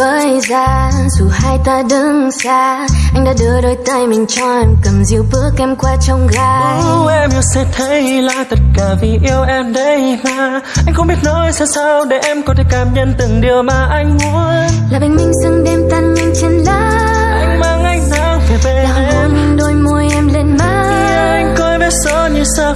với ra. Dù hai ta đứng xa anh đã đưa đôi tay mình cho em cầm dịu bước em qua trong gai. Uh, em yêu sẽ thấy là tất cả vì yêu em đây mà. Anh không biết nói sao sao để em có thể cảm nhận từng điều mà anh muốn. Là bình minh dừng đêm tan nhanh trên lá anh mang ánh nắng về bên là em. hôn đôi môi em lên má. Anh coi vết son như sao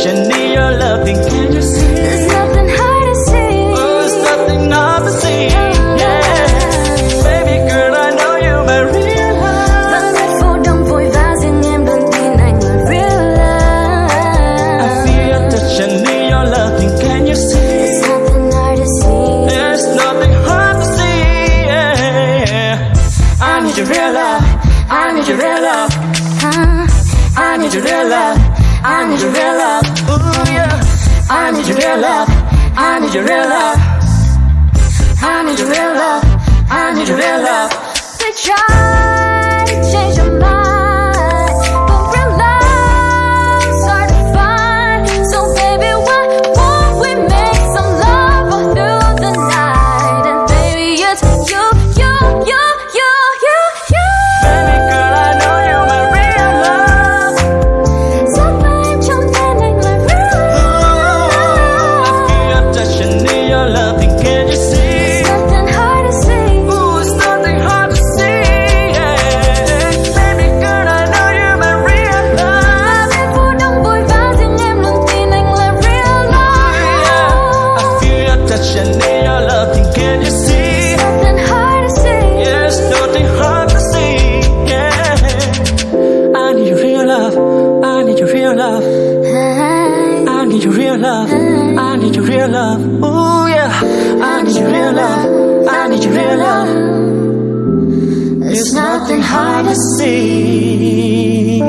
Feel your touch, I need your loving, can you see? there's nothing hard to see Oh, it's nothing hard to see. Yeah, baby girl, I know you're my real love. vẫn biết phố đông vội vã riêng em luôn tin anh là I love feel your touch, I need your loving, can you see? there's nothing hard to see There's nothing hard to see. Yeah. I need your real love. I need your real love. Huh? I need your real love. I need your real love. Ooh yeah. I need your real love. I need your real love. I need your real love. I need your real love. Love. I need your real love. Ooh yeah, I need your real love. I need your real love. It's nothing hard to see.